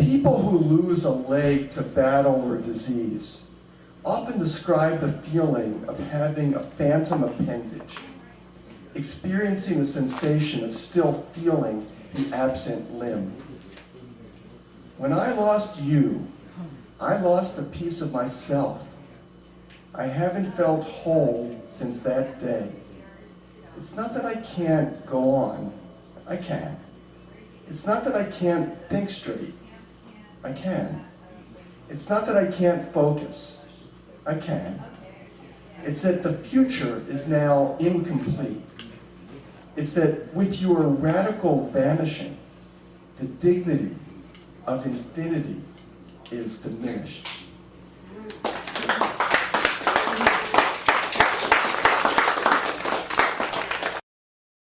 People who lose a leg to battle or disease often describe the feeling of having a phantom appendage, experiencing the sensation of still feeling the absent limb. When I lost you, I lost a piece of myself. I haven't felt whole since that day. It's not that I can't go on. I can. It's not that I can't think straight. I can. It's not that I can't focus. I can. It's that the future is now incomplete. It's that with your radical vanishing, the dignity of infinity is diminished.